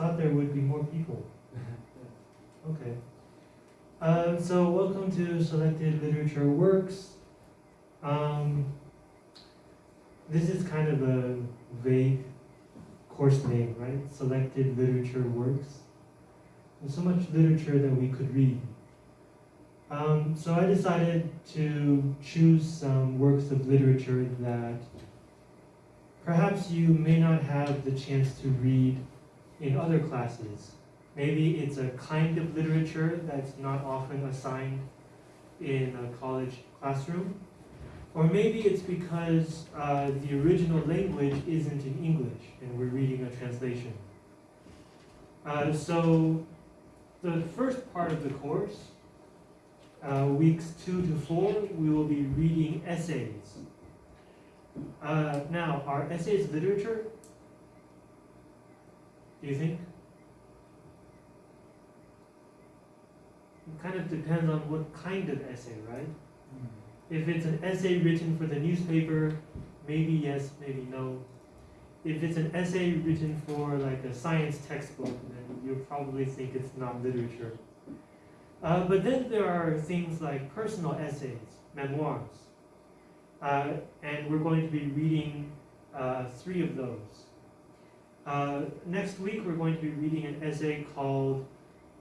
thought there would be more people. Okay. Um, so welcome to Selected Literature Works. Um, this is kind of a vague course name, right? Selected Literature Works. There's so much literature that we could read. Um, so I decided to choose some works of literature that perhaps you may not have the chance to read in other classes. Maybe it's a kind of literature that's not often assigned in a college classroom. Or maybe it's because uh, the original language isn't in English and we're reading a translation. Uh, so the first part of the course, uh, weeks two to four, we will be reading essays. Uh, now, are essays literature? Do you think? It kind of depends on what kind of essay, right? If it's an essay written for the newspaper, maybe yes, maybe no. If it's an essay written for like a science textbook, then you'll probably think it's not literature. Uh, but then there are things like personal essays, memoirs. Uh, and we're going to be reading uh, three of those. Uh, next week, we're going to be reading an essay called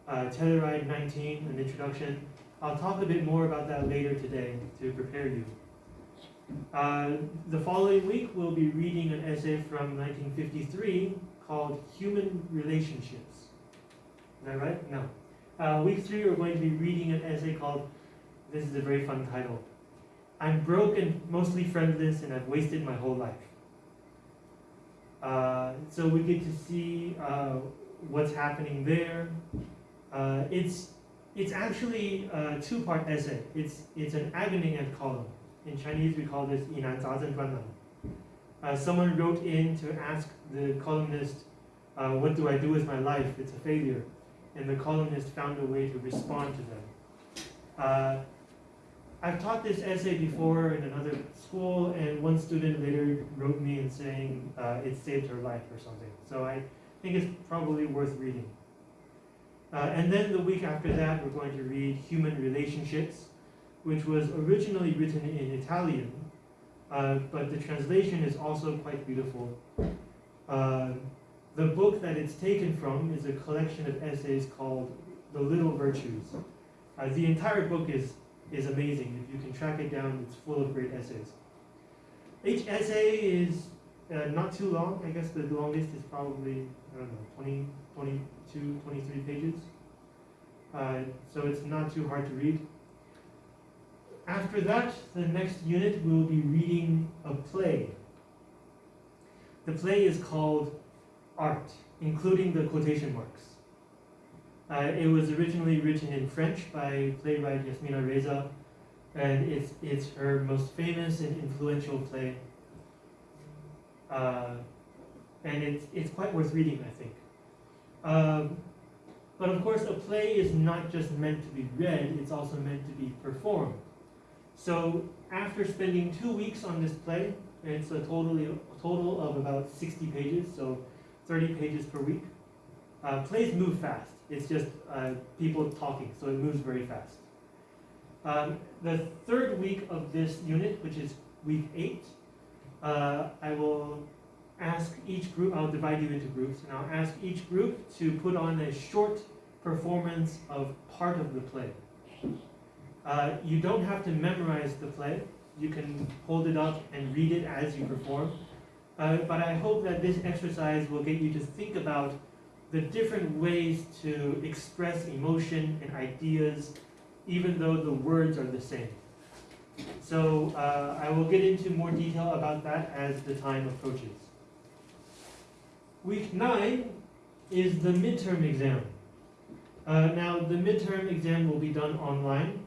uh, Telluride 19, an introduction. I'll talk a bit more about that later today to prepare you. Uh, the following week, we'll be reading an essay from 1953 called Human Relationships. Is that right? No. Uh, week three, we're going to be reading an essay called, this is a very fun title, I'm broke and mostly friendless and I've wasted my whole life. Uh, so we get to see uh, what's happening there. Uh, it's it's actually a two-part essay. It's it's an agony column. In Chinese, we call this Yinan Zazen Guanlan. Uh, someone wrote in to ask the columnist, uh, "What do I do with my life? It's a failure," and the columnist found a way to respond to them. Uh, I've taught this essay before in another school, and one student later wrote me and saying uh, it saved her life or something. So I think it's probably worth reading. Uh, and then the week after that, we're going to read Human Relationships, which was originally written in Italian, uh, but the translation is also quite beautiful. Uh, the book that it's taken from is a collection of essays called The Little Virtues. Uh, the entire book is, is amazing. If you can track it down, it's full of great essays. Each essay is uh, not too long. I guess the longest is probably, I don't know, 20, 22, 23 pages. Uh, so it's not too hard to read. After that, the next unit, we'll be reading a play. The play is called Art, including the quotation marks. Uh, it was originally written in French by playwright Yasmina Reza, and it's, it's her most famous and influential play. Uh, and it's, it's quite worth reading, I think. Um, but of course, a play is not just meant to be read, it's also meant to be performed. So after spending two weeks on this play, it's a totally, a total of about 60 pages, so 30 pages per week. Uh, plays move fast. It's just uh, people talking, so it moves very fast. Um, the third week of this unit, which is week eight, uh, I will ask each group, I'll divide you into groups, and I'll ask each group to put on a short performance of part of the play. Uh, you don't have to memorize the play. You can hold it up and read it as you perform. Uh, but I hope that this exercise will get you to think about the different ways to express emotion and ideas, even though the words are the same. So uh, I will get into more detail about that as the time approaches. Week nine is the midterm exam. Uh, now the midterm exam will be done online.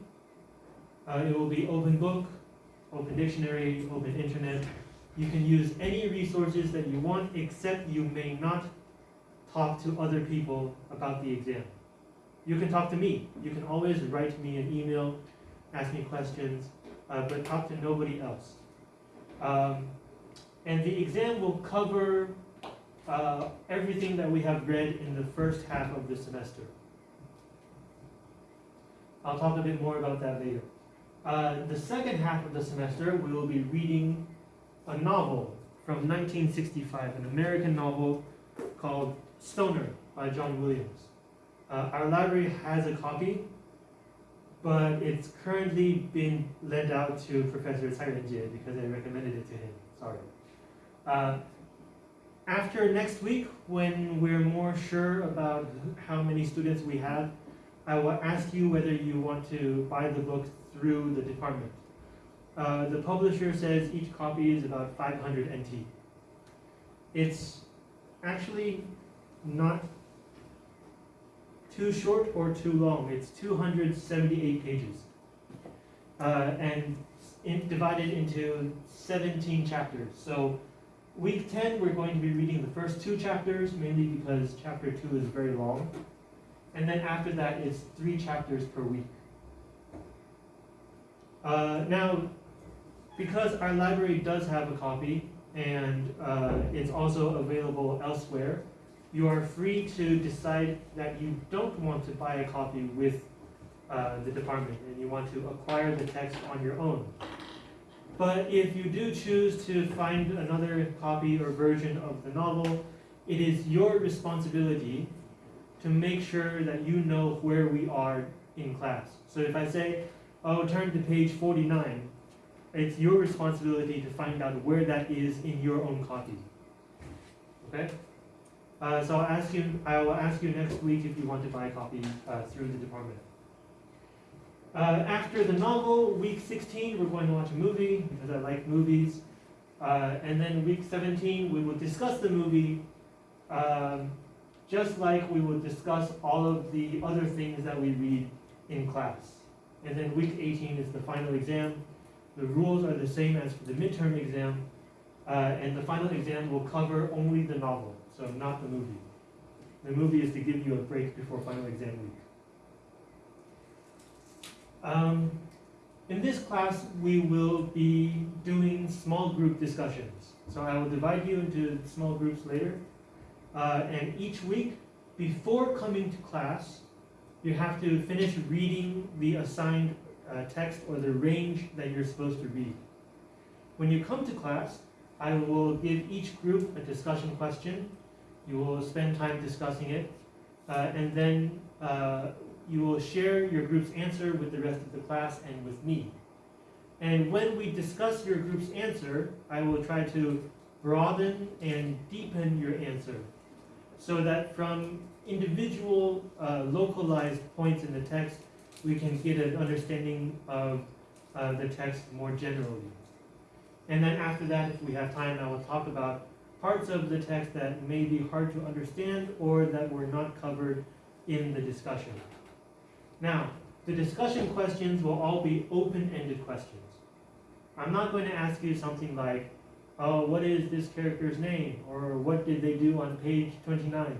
Uh, it will be open book, open dictionary, open internet. You can use any resources that you want, except you may not talk to other people about the exam. You can talk to me. You can always write me an email, ask me questions, uh, but talk to nobody else. Um, and the exam will cover uh, everything that we have read in the first half of the semester. I'll talk a bit more about that later. Uh, the second half of the semester, we will be reading a novel from 1965, an American novel called Stoner by John Williams. Uh, our library has a copy, but it's currently been lent out to Professor Tsai Renjie because I recommended it to him. Sorry. Uh, after next week, when we're more sure about how many students we have, I will ask you whether you want to buy the book through the department. Uh, the publisher says each copy is about 500 NT. It's actually not too short or too long. It's 278 pages. Uh, and in, divided into 17 chapters. So week 10, we're going to be reading the first two chapters, mainly because chapter 2 is very long. And then after that, it's three chapters per week. Uh, now, because our library does have a copy, and uh, it's also available elsewhere, you are free to decide that you don't want to buy a copy with uh, the department and you want to acquire the text on your own. But if you do choose to find another copy or version of the novel, it is your responsibility to make sure that you know where we are in class. So if I say, oh, turn to page 49, it's your responsibility to find out where that is in your own copy. Okay? Uh, so I'll ask you, I will ask you next week if you want to buy a copy uh, through the department. Uh, after the novel, week 16, we're going to watch a movie because I like movies. Uh, and then week 17, we will discuss the movie um, just like we will discuss all of the other things that we read in class. And then week 18 is the final exam. The rules are the same as for the midterm exam, uh, and the final exam will cover only the novel, so not the movie. The movie is to give you a break before final exam week. Um, in this class, we will be doing small group discussions. So I will divide you into small groups later. Uh, and each week, before coming to class, you have to finish reading the assigned uh, text or the range that you're supposed to read. When you come to class, I will give each group a discussion question. You will spend time discussing it, uh, and then uh, you will share your group's answer with the rest of the class and with me. And when we discuss your group's answer, I will try to broaden and deepen your answer so that from individual uh, localized points in the text, we can get an understanding of uh, the text more generally. And then after that, if we have time, I will talk about parts of the text that may be hard to understand or that were not covered in the discussion. Now, the discussion questions will all be open-ended questions. I'm not going to ask you something like, oh, what is this character's name? Or what did they do on page 29?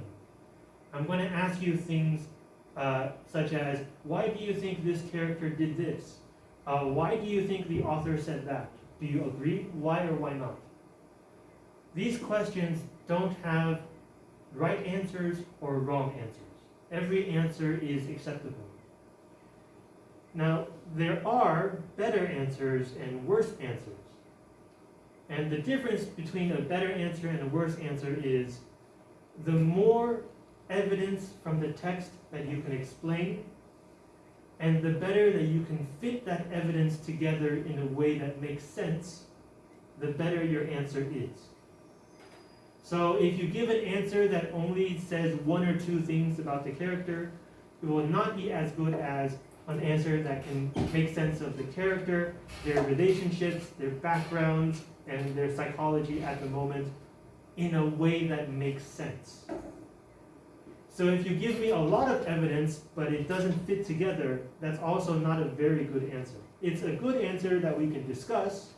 I'm going to ask you things uh, such as, why do you think this character did this? Uh, why do you think the author said that? Do you agree? Why or why not? These questions don't have right answers or wrong answers. Every answer is acceptable. Now, there are better answers and worse answers. And the difference between a better answer and a worse answer is the more evidence from the text that you can explain, and the better that you can fit that evidence together in a way that makes sense, the better your answer is. So if you give an answer that only says one or two things about the character, it will not be as good as an answer that can make sense of the character, their relationships, their backgrounds, and their psychology at the moment in a way that makes sense. So if you give me a lot of evidence, but it doesn't fit together, that's also not a very good answer. It's a good answer that we can discuss.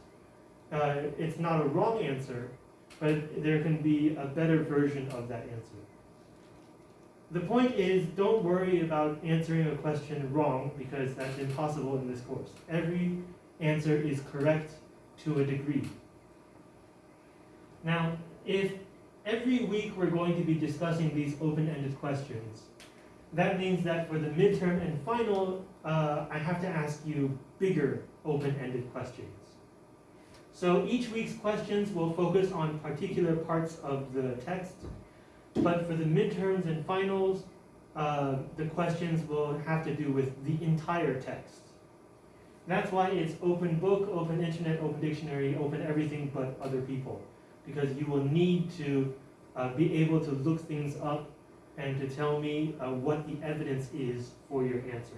Uh, it's not a wrong answer, but there can be a better version of that answer. The point is, don't worry about answering a question wrong because that's impossible in this course. Every answer is correct to a degree. Now, if every week we're going to be discussing these open-ended questions. That means that for the midterm and final, uh, I have to ask you bigger open-ended questions. So each week's questions will focus on particular parts of the text, but for the midterms and finals, uh, the questions will have to do with the entire text. That's why it's open book, open internet, open dictionary, open everything but other people. Because you will need to uh, be able to look things up and to tell me uh, what the evidence is for your answer.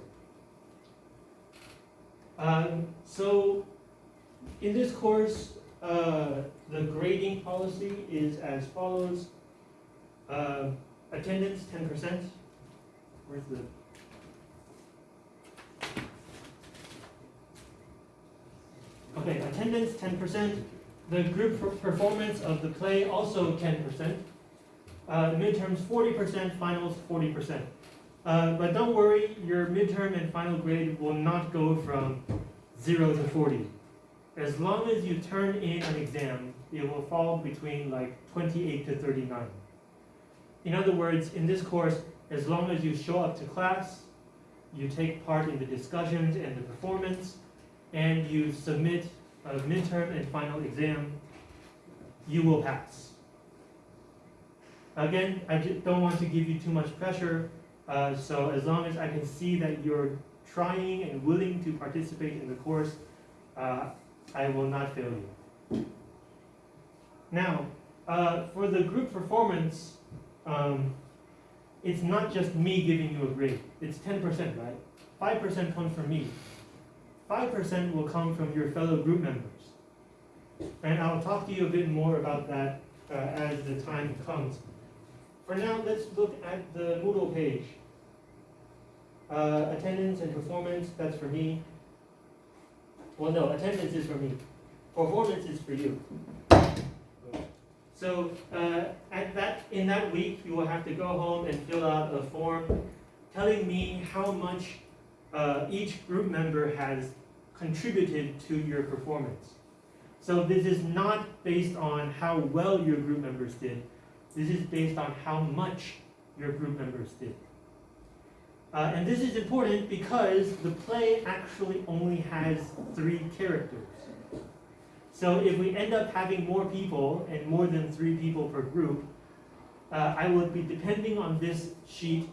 Um, so in this course, uh, the grading policy is as follows. Uh, attendance 10%. Where's the Okay, attendance 10%. The group performance of the play also 10%. Uh, midterms 40%, finals 40%. Uh, but don't worry, your midterm and final grade will not go from 0 to 40. As long as you turn in an exam, it will fall between like 28 to 39. In other words, in this course, as long as you show up to class, you take part in the discussions and the performance, and you submit a midterm and final exam, you will pass. Again, I don't want to give you too much pressure, uh, so as long as I can see that you're trying and willing to participate in the course, uh, I will not fail you. Now, uh, for the group performance, um, it's not just me giving you a grade. It's 10%, right? 5% comes from me. 5% will come from your fellow group members. And I'll talk to you a bit more about that uh, as the time comes. For now, let's look at the Moodle page. Uh, attendance and performance, that's for me. Well, no, attendance is for me. Performance is for you. So uh, at that, in that week, you will have to go home and fill out a form telling me how much uh, each group member has contributed to your performance. So this is not based on how well your group members did. This is based on how much your group members did. Uh, and this is important because the play actually only has three characters. So if we end up having more people and more than three people per group, uh, I will be depending on this sheet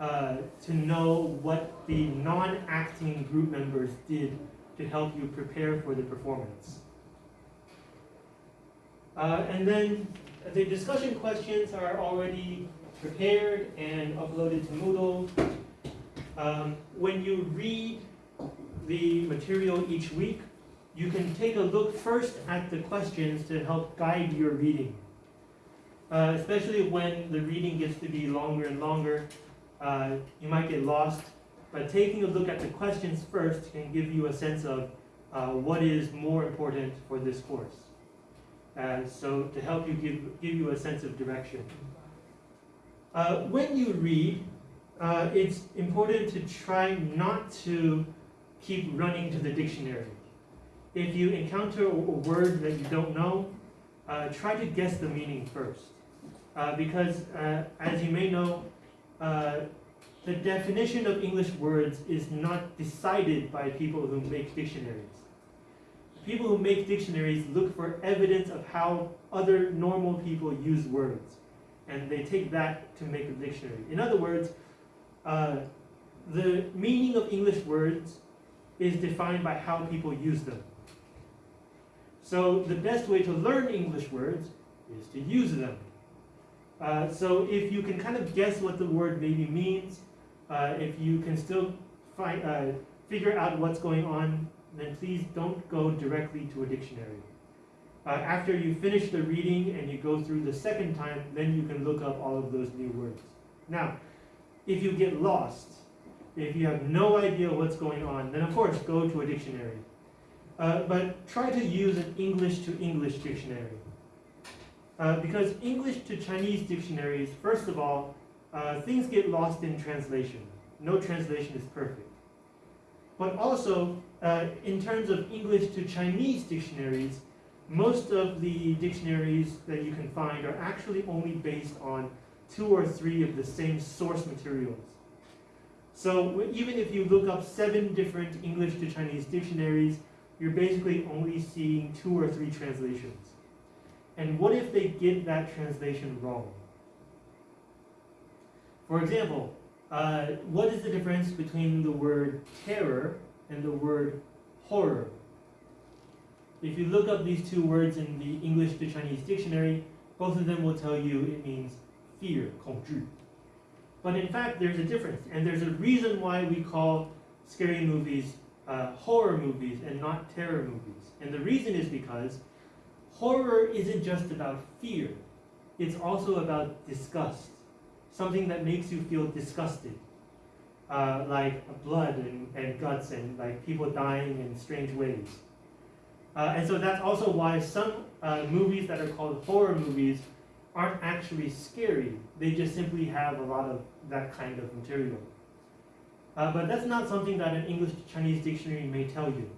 uh, to know what the non-acting group members did to help you prepare for the performance. Uh, and then the discussion questions are already prepared and uploaded to Moodle. Um, when you read the material each week, you can take a look first at the questions to help guide your reading. Uh, especially when the reading gets to be longer and longer, uh, you might get lost. But taking a look at the questions first can give you a sense of uh, what is more important for this course. So to help you give, give you a sense of direction. Uh, when you read, uh, it's important to try not to keep running to the dictionary. If you encounter a word that you don't know, uh, try to guess the meaning first. Uh, because as you may know, the definition of English words is not decided by people who make dictionaries. People who make dictionaries look for evidence of how other normal people use words, and they take that to make a dictionary. In other words, uh, the meaning of English words is defined by how people use them. So the best way to learn English words is to use them. Uh, so if you can kind of guess what the word maybe means, uh, if you can still find, uh, figure out what's going on, then please don't go directly to a dictionary. Uh, after you finish the reading and you go through the second time, then you can look up all of those new words. Now, if you get lost, if you have no idea what's going on, then of course go to a dictionary. Uh, but try to use an English to English dictionary. Uh, because English to Chinese dictionaries, first of all, uh, things get lost in translation. No translation is perfect. But also, uh, in terms of English to Chinese dictionaries, most of the dictionaries that you can find are actually only based on two or three of the same source materials. So even if you look up seven different English to Chinese dictionaries, you're basically only seeing two or three translations. And what if they get that translation wrong? For example, uh, what is the difference between the word terror and the word horror? If you look up these two words in the English to Chinese dictionary, both of them will tell you it means fear, 恐惧. But in fact, there's a difference, and there's a reason why we call scary movies uh, horror movies and not terror movies. And the reason is because horror isn't just about fear, it's also about disgust, something that makes you feel disgusted. Uh, like blood and, and guts and like people dying in strange ways. Uh, and so that's also why some uh, movies that are called horror movies aren't actually scary. They just simply have a lot of that kind of material. Uh, but that's not something that an English Chinese dictionary may tell you.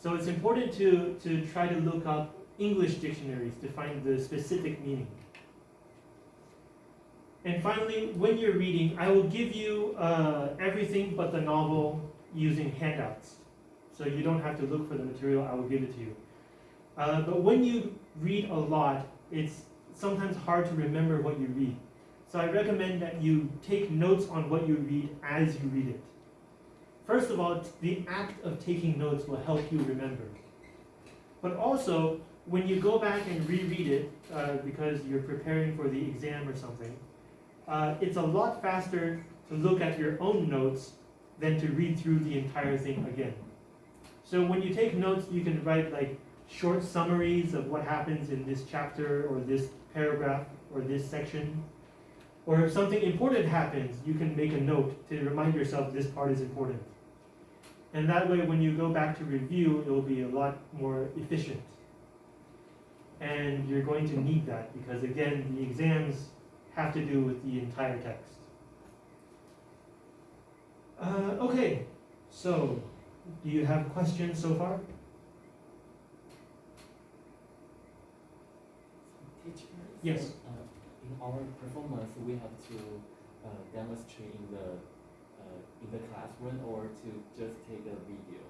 So it's important to, to try to look up English dictionaries to find the specific meaning. And finally, when you're reading, I will give you uh, everything but the novel using handouts. So you don't have to look for the material, I will give it to you. Uh, but when you read a lot, it's sometimes hard to remember what you read. So I recommend that you take notes on what you read as you read it. First of all, the act of taking notes will help you remember. But also, when you go back and reread it, uh, because you're preparing for the exam or something, uh, it's a lot faster to look at your own notes than to read through the entire thing again. So when you take notes, you can write like short summaries of what happens in this chapter or this paragraph or this section. Or if something important happens, you can make a note to remind yourself this part is important. And that way, when you go back to review, it will be a lot more efficient. And you're going to need that because, again, the exams have to do with the entire text. Uh, okay, so do you have questions so far? Yes. uh, in our performance, we have to uh, demonstrate in the uh, in the classroom or to just take a video.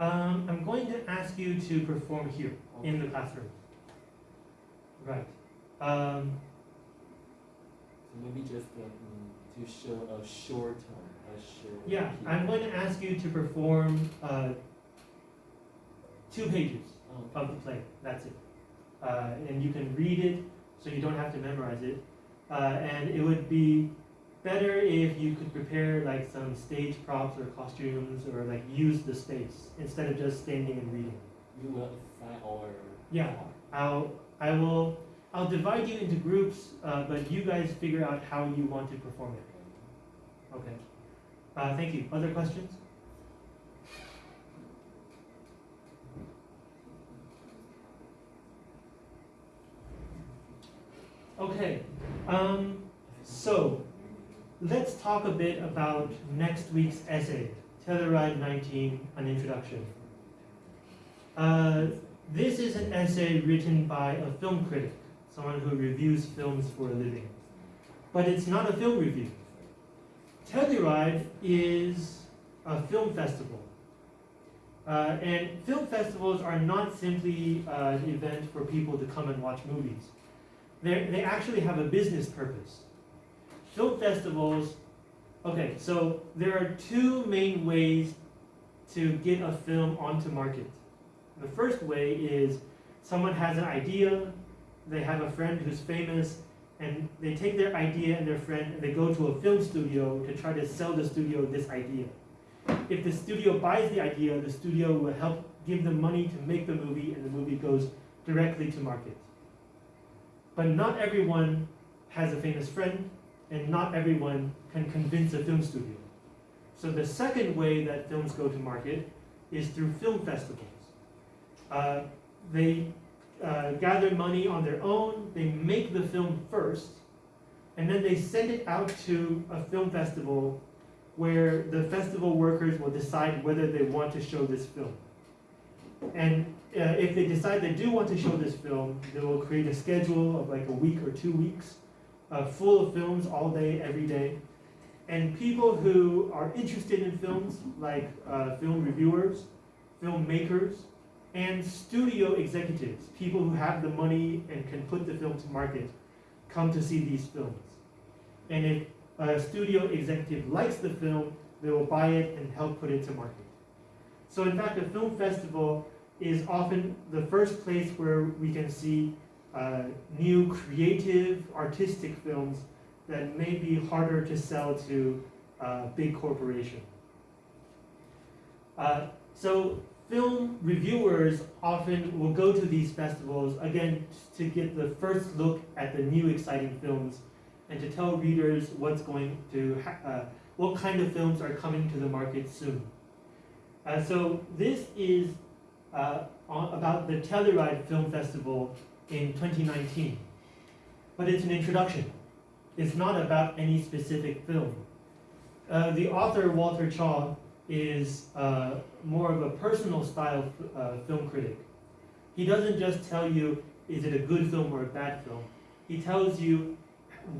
Um, I'm going to ask you to perform here in the classroom. Right. Um, So maybe just mm, to show a short term, a short. yeah. I'm going to ask you to perform uh, two pages Okay. of the play. That's it. Uh, and you can read it so you don't have to memorize it. Uh, and it would be better if you could prepare like some stage props or costumes or like use the space instead of just standing and reading. You will assign our. Yeah. I'll I will I'll divide you into groups, uh, but you guys figure out how you want to perform it. Okay. Uh, thank you. Other questions? Okay. Um, so let's talk a bit about next week's essay, Telluride 19, an introduction. Uh, this is an essay written by a film critic, someone who reviews films for a living. But it's not a film review. Telluride is a film festival. Uh, and film festivals are not simply uh, an event for people to come and watch movies. They're, they actually have a business purpose. Film festivals, okay, so there are two main ways to get a film onto market. The first way is someone has an idea, they have a friend who's famous, and they take their idea and their friend and they go to a film studio to try to sell the studio this idea. If the studio buys the idea, the studio will help give them money to make the movie and the movie goes directly to market. But not everyone has a famous friend and not everyone can convince a film studio. So the second way that films go to market is through film festivals. Uh, they uh, gather money on their own, they make the film first, and then they send it out to a film festival where the festival workers will decide whether they want to show this film. and uh, if they decide they do want to show this film, they will create a schedule of like a week or two weeks, uh, full of films all day, every day. And people who are interested in films, like uh, film reviewers, filmmakers, and studio executives, people who have the money and can put the film to market, come to see these films. And if a studio executive likes the film, they will buy it and help put it to market. So in fact, a film festival is often the first place where we can see uh, new creative, artistic films that may be harder to sell to uh, big corporations. Uh, so film reviewers often will go to these festivals, again, to get the first look at the new exciting films and to tell readers what's going to, uh, what kind of films are coming to the market soon. Uh, so this is uh, on, about the Telluride Film Festival in 2019. But it's an introduction. It's not about any specific film. Uh, the author, Walter Chaw, is uh, more of a personal style uh, film critic. He doesn't just tell you, is it a good film or a bad film? He tells you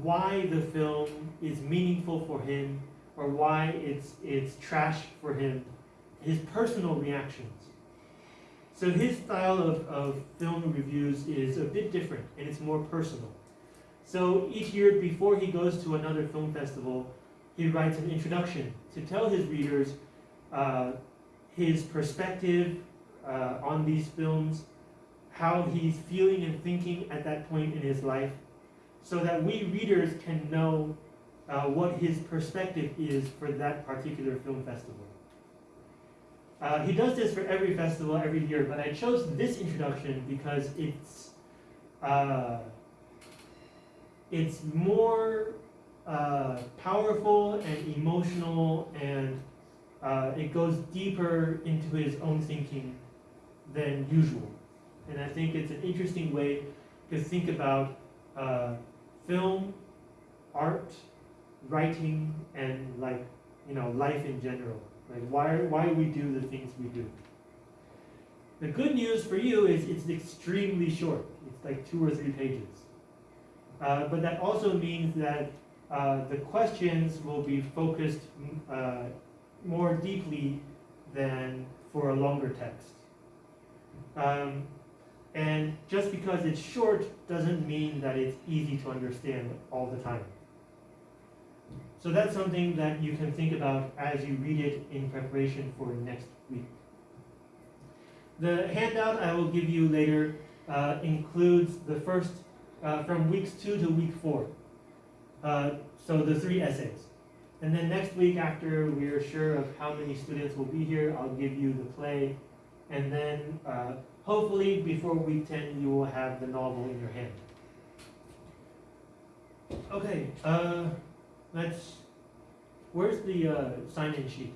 why the film is meaningful for him or why it's, it's trash for him, his personal reactions. So his style of, of film reviews is a bit different and it's more personal. So each year before he goes to another film festival, he writes an introduction to tell his readers uh, his perspective uh, on these films, how he's feeling and thinking at that point in his life, so that we readers can know uh, what his perspective is for that particular film festival. Uh, he does this for every festival every year, but I chose this introduction because it's uh, it's more uh, powerful and emotional, and uh, it goes deeper into his own thinking than usual. And I think it's an interesting way to think about uh, film, art, writing, and like you know life in general. Why why we do the things we do. The good news for you is it's extremely short. It's like two or three pages. Uh, but that also means that uh, the questions will be focused uh, more deeply than for a longer text. Um, and just because it's short doesn't mean that it's easy to understand all the time. So that's something that you can think about as you read it in preparation for next week. The handout I will give you later uh, includes the first, uh, from weeks two to week four. Uh, so the three essays. And then next week, after we're sure of how many students will be here, I'll give you the play. And then uh, hopefully before week 10, you will have the novel in your hand. Okay, let's, where's the uh, sign-in sheet?